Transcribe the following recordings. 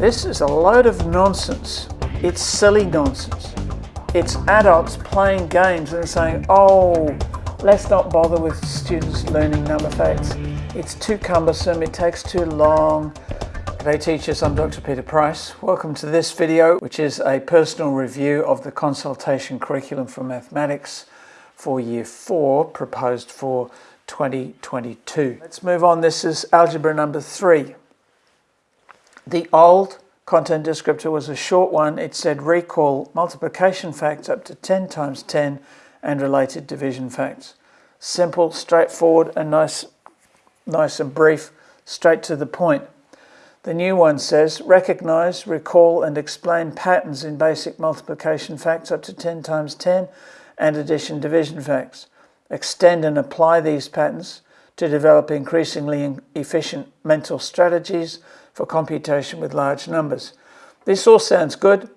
This is a load of nonsense. It's silly nonsense. It's adults playing games and saying, oh, let's not bother with students learning number facts. It's too cumbersome, it takes too long. G'day teachers, I'm Dr. Peter Price. Welcome to this video, which is a personal review of the consultation curriculum for mathematics for year four, proposed for 2022. Let's move on. This is algebra number three. The old content descriptor was a short one. It said recall multiplication facts up to 10 times 10 and related division facts. Simple, straightforward, and nice, nice and brief, straight to the point. The new one says recognize, recall, and explain patterns in basic multiplication facts up to 10 times 10 and addition division facts. Extend and apply these patterns to develop increasingly efficient mental strategies for computation with large numbers. This all sounds good.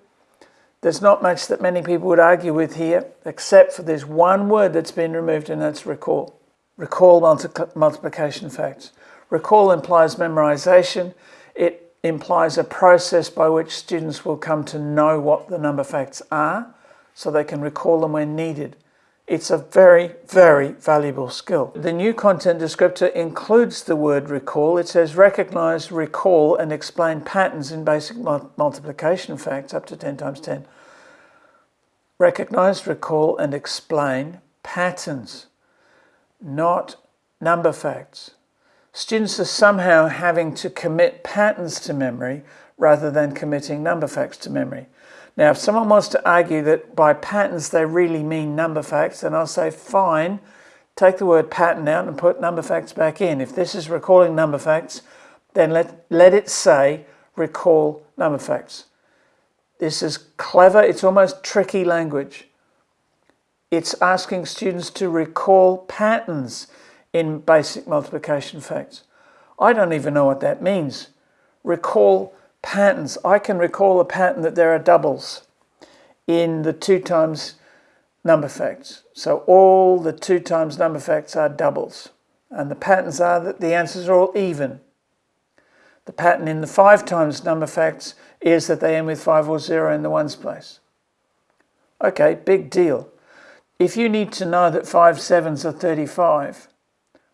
There's not much that many people would argue with here, except for this one word that's been removed, and that's recall. Recall multi multiplication facts. Recall implies memorization. It implies a process by which students will come to know what the number facts are, so they can recall them when needed. It's a very, very valuable skill. The new content descriptor includes the word recall. It says recognize, recall, and explain patterns in basic multiplication facts up to 10 times 10. Recognize, recall, and explain patterns, not number facts. Students are somehow having to commit patterns to memory rather than committing number facts to memory. Now, if someone wants to argue that by patterns they really mean number facts, then I'll say, fine, take the word pattern out and put number facts back in. If this is recalling number facts, then let, let it say recall number facts. This is clever, it's almost tricky language. It's asking students to recall patterns in basic multiplication facts. I don't even know what that means. Recall patterns. I can recall a pattern that there are doubles in the two times number facts. So all the two times number facts are doubles. And the patterns are that the answers are all even. The pattern in the five times number facts is that they end with five or zero in the ones place. Okay, big deal. If you need to know that five sevens are 35,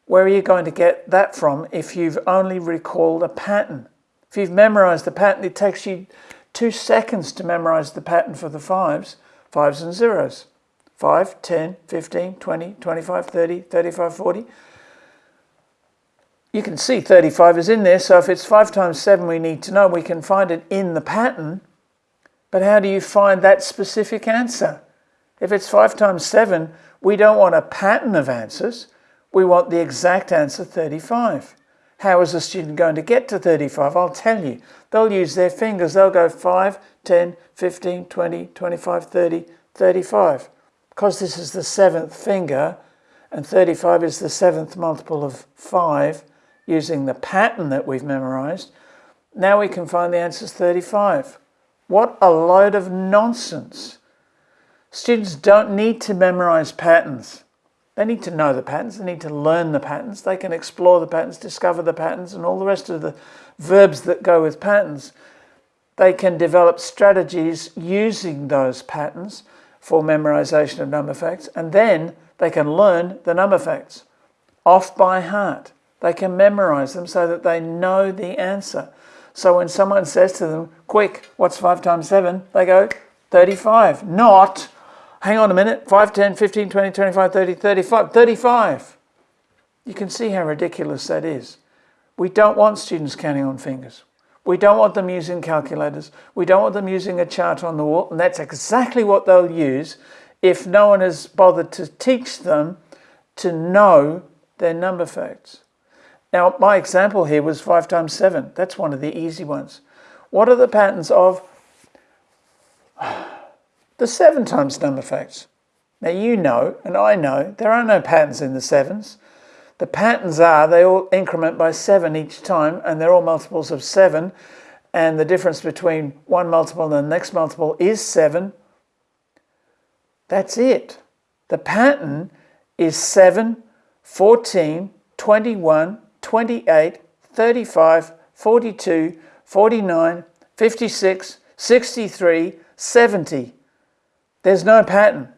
where are you going to get that from if you've only recalled a pattern? If you've memorized the pattern, it takes you two seconds to memorize the pattern for the fives, fives and zeros. 5, 10, 15, 20, 25, 30, 35, 40. You can see 35 is in there, so if it's 5 times 7 we need to know, we can find it in the pattern. But how do you find that specific answer? If it's 5 times 7, we don't want a pattern of answers. We want the exact answer, 35. How is a student going to get to 35? I'll tell you. They'll use their fingers. They'll go 5, 10, 15, 20, 25, 30, 35. Because this is the seventh finger, and 35 is the seventh multiple of 5, using the pattern that we've memorized, now we can find the answer is 35. What a load of nonsense. Students don't need to memorize patterns. They need to know the patterns, they need to learn the patterns, they can explore the patterns, discover the patterns, and all the rest of the verbs that go with patterns. They can develop strategies using those patterns for memorization of number facts, and then they can learn the number facts off by heart. They can memorize them so that they know the answer. So when someone says to them, quick, what's 5 times 7? They go, 35. Not, hang on a minute, 5, 10, 15, 20, 25, 30, 35, 35. You can see how ridiculous that is. We don't want students counting on fingers. We don't want them using calculators. We don't want them using a chart on the wall. And that's exactly what they'll use if no one has bothered to teach them to know their number facts. Now, my example here was 5 times 7. That's one of the easy ones. What are the patterns of the seven times number facts. Now you know, and I know, there are no patterns in the sevens. The patterns are they all increment by seven each time, and they're all multiples of seven, and the difference between one multiple and the next multiple is seven. That's it. The pattern is 7, 14, 21, 28, 35, 42, 49, 56, 63, 70. There's no pattern.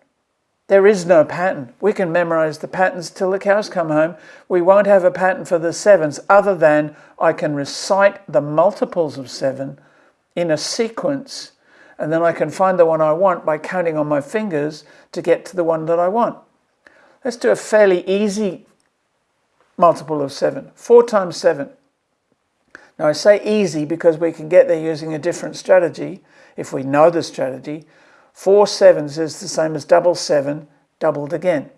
There is no pattern. We can memorize the patterns till the cows come home. We won't have a pattern for the sevens other than I can recite the multiples of seven in a sequence and then I can find the one I want by counting on my fingers to get to the one that I want. Let's do a fairly easy multiple of 7. 4 times 7. Now I say easy because we can get there using a different strategy if we know the strategy. 4 sevens is the same as double seven doubled again.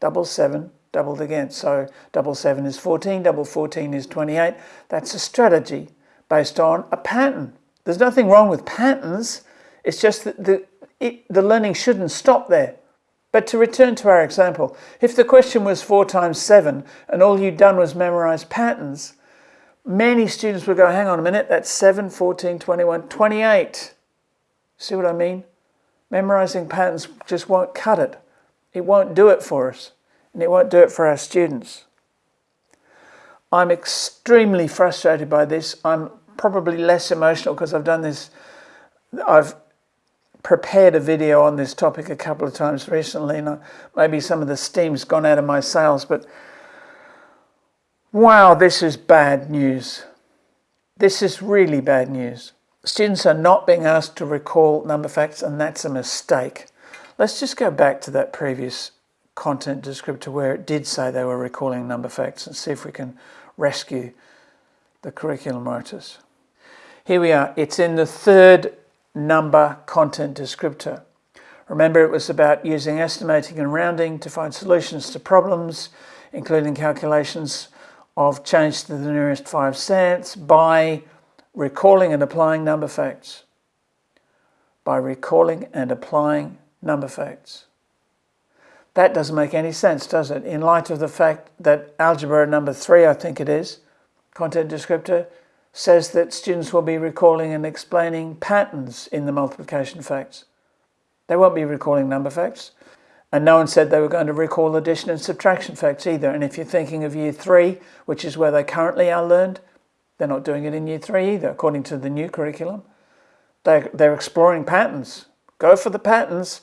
Double seven doubled again. So double seven is 14, double 14 is 28. That's a strategy based on a pattern. There's nothing wrong with patterns. It's just that the, it, the learning shouldn't stop there. But to return to our example, if the question was 4 times 7 and all you'd done was memorize patterns, many students would go, hang on a minute, that's 7, 14, 21, 28. See what I mean? Memorizing patterns just won't cut it. It won't do it for us, and it won't do it for our students. I'm extremely frustrated by this. I'm probably less emotional because I've done this. I've prepared a video on this topic a couple of times recently, and maybe some of the steam's gone out of my sails, but wow, this is bad news. This is really bad news. Students are not being asked to recall number facts, and that's a mistake. Let's just go back to that previous content descriptor where it did say they were recalling number facts and see if we can rescue the curriculum writers. Here we are. It's in the third number content descriptor. Remember, it was about using estimating and rounding to find solutions to problems, including calculations of change to the nearest five cents by recalling and applying number facts. By recalling and applying number facts. That doesn't make any sense, does it? In light of the fact that algebra number three, I think it is, content descriptor, says that students will be recalling and explaining patterns in the multiplication facts. They won't be recalling number facts. And no one said they were going to recall addition and subtraction facts either. And if you're thinking of year three, which is where they currently are learned, they're not doing it in year three either, according to the new curriculum. They're, they're exploring patterns. Go for the patterns.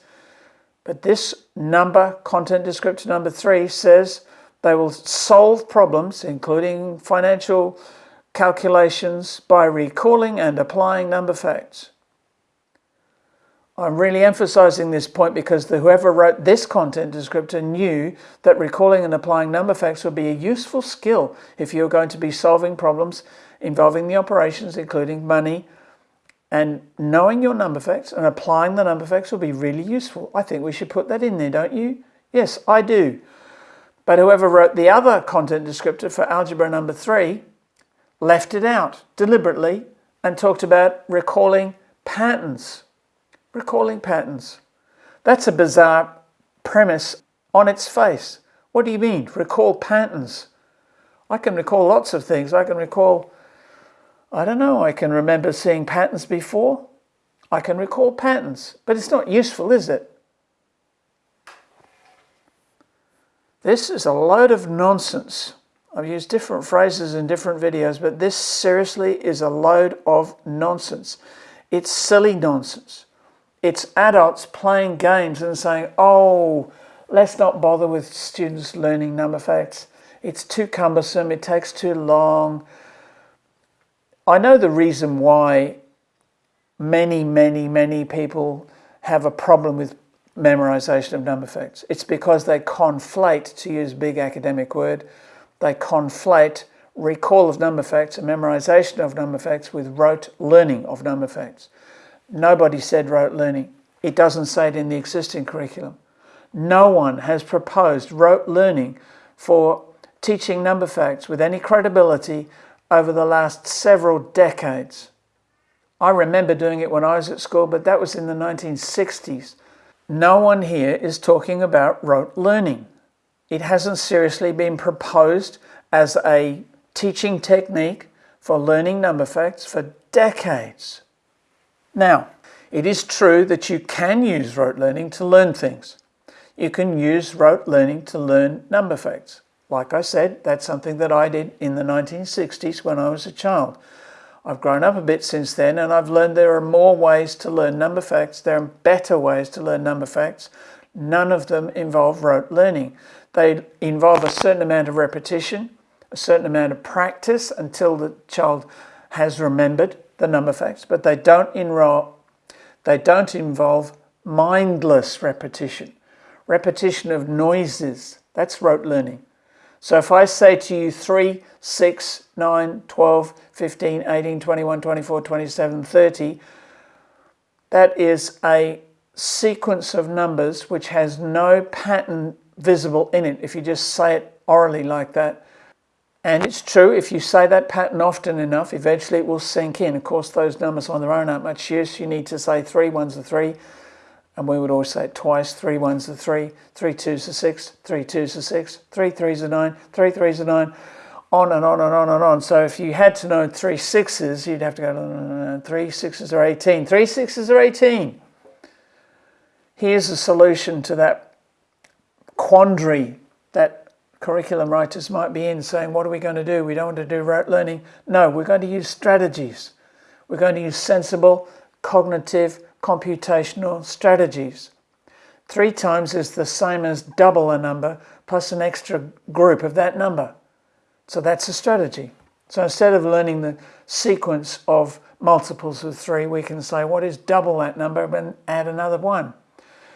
But this number, content descriptor number three, says they will solve problems, including financial calculations by recalling and applying number facts. I'm really emphasizing this point because the, whoever wrote this content descriptor knew that recalling and applying number facts would be a useful skill if you're going to be solving problems involving the operations, including money, and knowing your number facts and applying the number facts will be really useful. I think we should put that in there, don't you? Yes, I do. But whoever wrote the other content descriptor for algebra number three left it out deliberately and talked about recalling patterns. Recalling patterns. That's a bizarre premise on its face. What do you mean, recall patterns? I can recall lots of things. I can recall, I don't know, I can remember seeing patterns before. I can recall patterns, but it's not useful, is it? This is a load of nonsense. I've used different phrases in different videos, but this seriously is a load of nonsense. It's silly nonsense. It's adults playing games and saying, oh, let's not bother with students learning number facts. It's too cumbersome, it takes too long. I know the reason why many, many, many people have a problem with memorization of number facts. It's because they conflate, to use big academic word, they conflate recall of number facts and memorization of number facts with rote learning of number facts. Nobody said rote learning. It doesn't say it in the existing curriculum. No one has proposed rote learning for teaching number facts with any credibility over the last several decades. I remember doing it when I was at school, but that was in the 1960s. No one here is talking about rote learning. It hasn't seriously been proposed as a teaching technique for learning number facts for decades. Now, it is true that you can use rote learning to learn things. You can use rote learning to learn number facts. Like I said, that's something that I did in the 1960s when I was a child. I've grown up a bit since then and I've learned there are more ways to learn number facts. There are better ways to learn number facts. None of them involve rote learning. They involve a certain amount of repetition, a certain amount of practice until the child has remembered the number facts, but they don't enroll, they don't involve mindless repetition. Repetition of noises, that's rote learning. So if I say to you 3, 6, 9, 12, 15, 18, 21, 24, 27, 30, that is a sequence of numbers which has no pattern visible in it. If you just say it orally like that, and it's true, if you say that pattern often enough, eventually it will sink in. Of course, those numbers on their own aren't much use. You need to say three ones are three, and we would always say it twice. Three ones are three, three twos are six, three twos are six, three threes are nine, three threes are nine, on and on and on and on. So if you had to know three sixes, you'd have to go, three sixes are 18. Three sixes are 18. Here's a solution to that quandary that curriculum writers might be in saying, what are we going to do? We don't want to do rote learning. No, we're going to use strategies. We're going to use sensible, cognitive, computational strategies. Three times is the same as double a number plus an extra group of that number. So that's a strategy. So instead of learning the sequence of multiples of three, we can say what is double that number and add another one.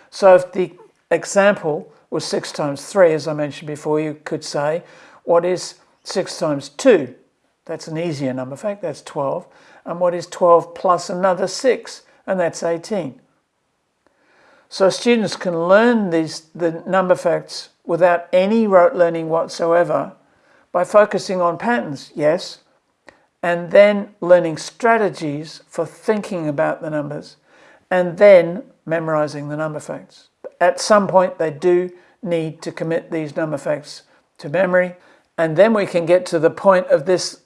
So if the example was 6 times 3, as I mentioned before, you could say what is 6 times 2? That's an easier number In fact, that's 12. And what is 12 plus another 6? and that's 18. So students can learn these the number facts without any rote learning whatsoever by focusing on patterns, yes, and then learning strategies for thinking about the numbers, and then memorizing the number facts. At some point, they do need to commit these number facts to memory, and then we can get to the point of this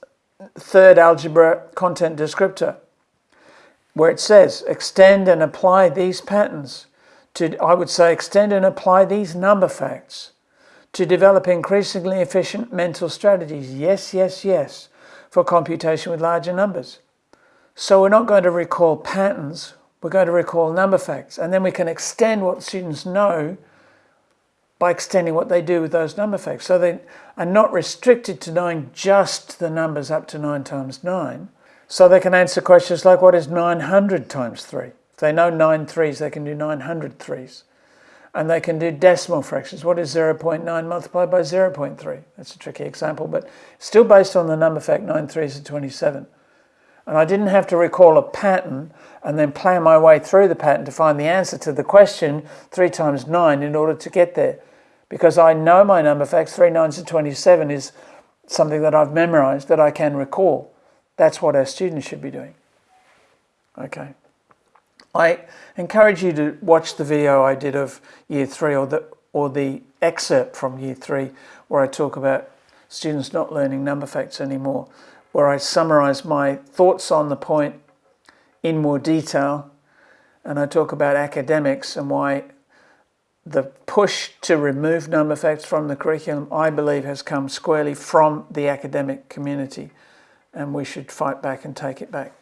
third algebra content descriptor where it says extend and apply these patterns to, I would say, extend and apply these number facts to develop increasingly efficient mental strategies. Yes, yes, yes, for computation with larger numbers. So we're not going to recall patterns, we're going to recall number facts. And then we can extend what students know by extending what they do with those number facts. So they are not restricted to knowing just the numbers up to 9 times 9, so they can answer questions like, what is 900 times 3? If they know 9 threes, they can do 900 threes. And they can do decimal fractions. What is 0.9 multiplied by 0.3? That's a tricky example, but still based on the number fact 9 threes are 27. And I didn't have to recall a pattern and then plan my way through the pattern to find the answer to the question 3 times 9 in order to get there. Because I know my number facts, 3 nines are 27 is something that I've memorized that I can recall. That's what our students should be doing. Okay. I encourage you to watch the video I did of year three or the, or the excerpt from year three where I talk about students not learning number facts anymore, where I summarize my thoughts on the point in more detail and I talk about academics and why the push to remove number facts from the curriculum, I believe, has come squarely from the academic community and we should fight back and take it back.